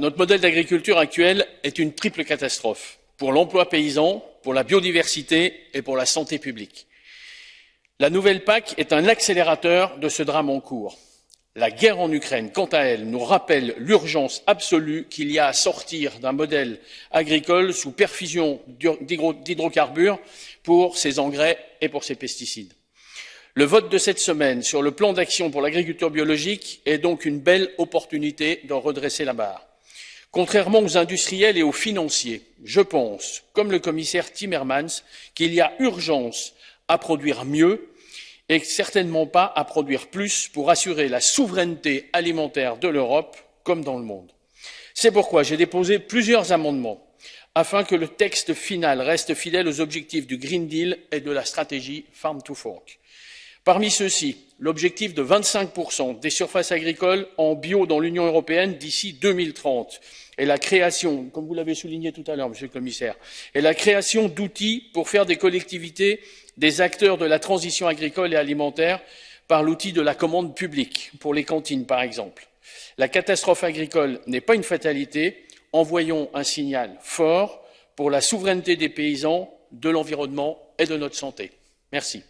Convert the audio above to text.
Notre modèle d'agriculture actuel est une triple catastrophe pour l'emploi paysan, pour la biodiversité et pour la santé publique. La nouvelle PAC est un accélérateur de ce drame en cours. La guerre en Ukraine, quant à elle, nous rappelle l'urgence absolue qu'il y a à sortir d'un modèle agricole sous perfusion d'hydrocarbures pour ses engrais et pour ses pesticides. Le vote de cette semaine sur le plan d'action pour l'agriculture biologique est donc une belle opportunité de redresser la barre. Contrairement aux industriels et aux financiers, je pense, comme le commissaire Timmermans, qu'il y a urgence à produire mieux et certainement pas à produire plus pour assurer la souveraineté alimentaire de l'Europe comme dans le monde. C'est pourquoi j'ai déposé plusieurs amendements afin que le texte final reste fidèle aux objectifs du Green Deal et de la stratégie Farm to Fork. Parmi ceux-ci, l'objectif de 25% des surfaces agricoles en bio dans l'Union européenne d'ici 2030 et la création, comme vous l'avez souligné tout à l'heure, Monsieur le Commissaire, et la création d'outils pour faire des collectivités des acteurs de la transition agricole et alimentaire par l'outil de la commande publique, pour les cantines par exemple. La catastrophe agricole n'est pas une fatalité. Envoyons un signal fort pour la souveraineté des paysans, de l'environnement et de notre santé. Merci.